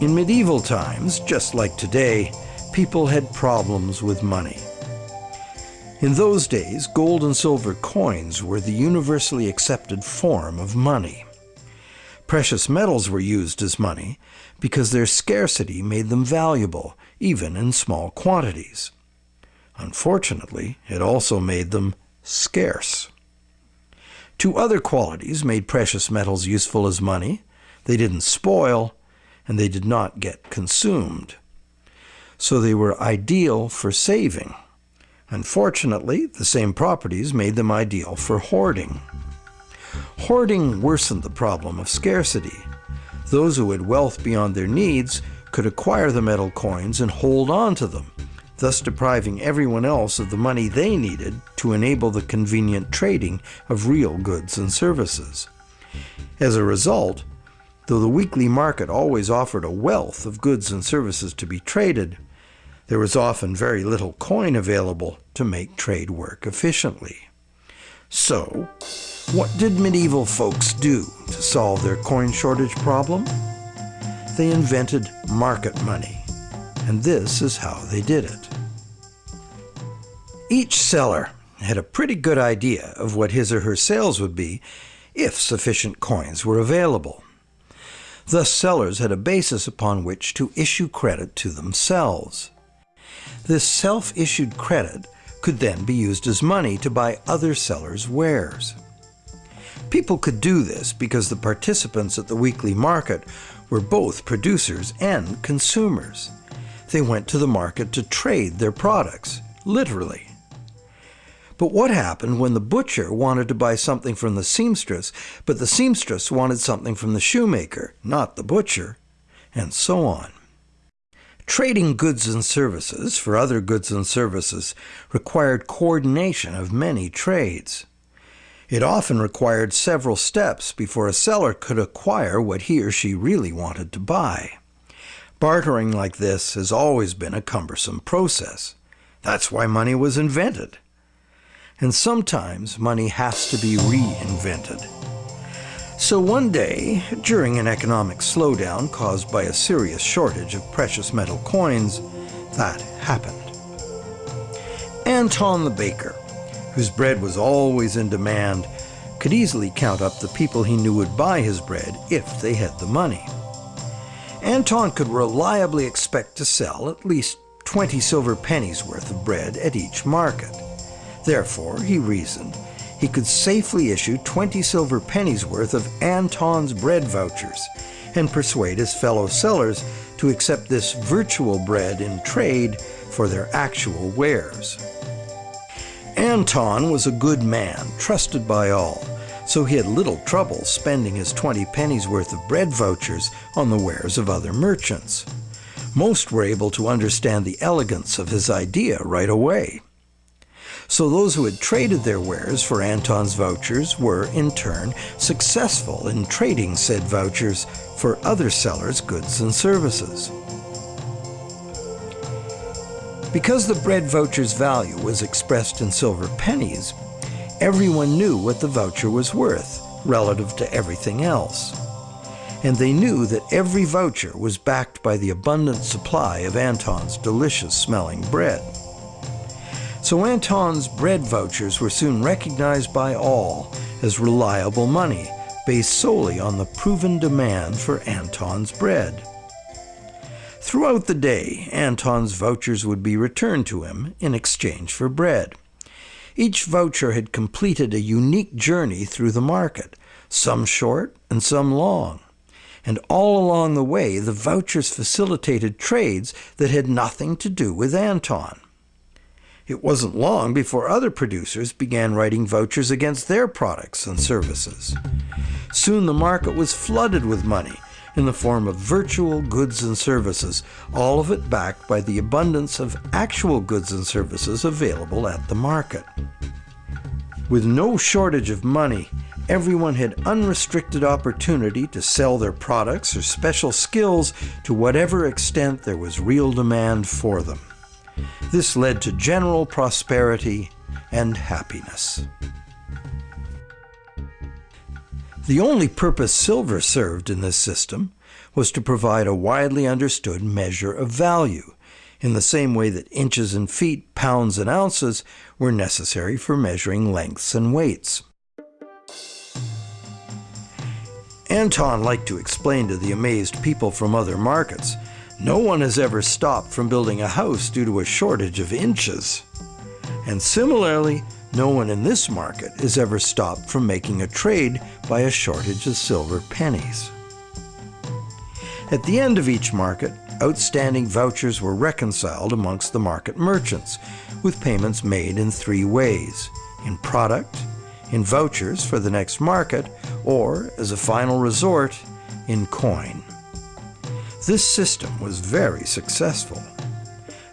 In medieval times, just like today, people had problems with money. In those days, gold and silver coins were the universally accepted form of money. Precious metals were used as money because their scarcity made them valuable, even in small quantities. Unfortunately, it also made them scarce. Two other qualities made precious metals useful as money. They didn't spoil, and they did not get consumed. So they were ideal for saving. Unfortunately, the same properties made them ideal for hoarding. Hoarding worsened the problem of scarcity. Those who had wealth beyond their needs could acquire the metal coins and hold on to them, thus depriving everyone else of the money they needed to enable the convenient trading of real goods and services. As a result, though the weekly market always offered a wealth of goods and services to be traded, there was often very little coin available to make trade work efficiently. So, what did medieval folks do to solve their coin shortage problem? They invented market money, and this is how they did it. Each seller had a pretty good idea of what his or her sales would be if sufficient coins were available. Thus sellers had a basis upon which to issue credit to themselves. This self-issued credit could then be used as money to buy other sellers' wares. People could do this because the participants at the weekly market were both producers and consumers. They went to the market to trade their products, literally. But what happened when the butcher wanted to buy something from the seamstress, but the seamstress wanted something from the shoemaker, not the butcher, and so on? Trading goods and services for other goods and services required coordination of many trades. It often required several steps before a seller could acquire what he or she really wanted to buy. Bartering like this has always been a cumbersome process. That's why money was invented. And sometimes money has to be reinvented. So one day, during an economic slowdown caused by a serious shortage of precious metal coins, that happened. Anton the baker, whose bread was always in demand, could easily count up the people he knew would buy his bread if they had the money. Anton could reliably expect to sell at least 20 silver pennies worth of bread at each market. Therefore, he reasoned, he could safely issue 20 silver pennies worth of Anton's bread vouchers and persuade his fellow sellers to accept this virtual bread in trade for their actual wares. Anton was a good man, trusted by all, so he had little trouble spending his 20 pennies worth of bread vouchers on the wares of other merchants. Most were able to understand the elegance of his idea right away. So those who had traded their wares for Anton's vouchers were, in turn, successful in trading said vouchers for other sellers' goods and services. Because the bread voucher's value was expressed in silver pennies, everyone knew what the voucher was worth relative to everything else. And they knew that every voucher was backed by the abundant supply of Anton's delicious smelling bread. So Anton's bread vouchers were soon recognized by all as reliable money based solely on the proven demand for Anton's bread. Throughout the day, Anton's vouchers would be returned to him in exchange for bread. Each voucher had completed a unique journey through the market, some short and some long. And all along the way, the vouchers facilitated trades that had nothing to do with Anton. It wasn't long before other producers began writing vouchers against their products and services. Soon the market was flooded with money in the form of virtual goods and services, all of it backed by the abundance of actual goods and services available at the market. With no shortage of money, everyone had unrestricted opportunity to sell their products or special skills to whatever extent there was real demand for them. This led to general prosperity and happiness. The only purpose silver served in this system was to provide a widely understood measure of value, in the same way that inches and feet, pounds and ounces were necessary for measuring lengths and weights. Anton liked to explain to the amazed people from other markets, no one has ever stopped from building a house due to a shortage of inches. And similarly, no one in this market has ever stopped from making a trade by a shortage of silver pennies. At the end of each market, outstanding vouchers were reconciled amongst the market merchants, with payments made in three ways in product, in vouchers for the next market, or, as a final resort, in coin. This system was very successful.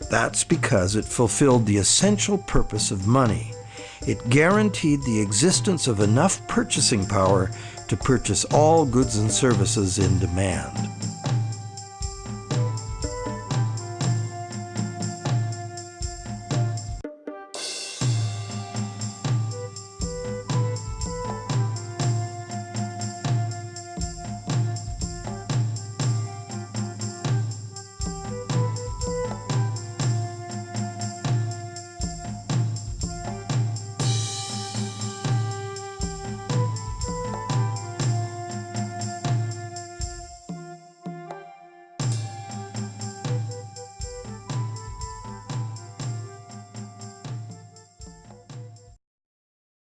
That's because it fulfilled the essential purpose of money. It guaranteed the existence of enough purchasing power to purchase all goods and services in demand.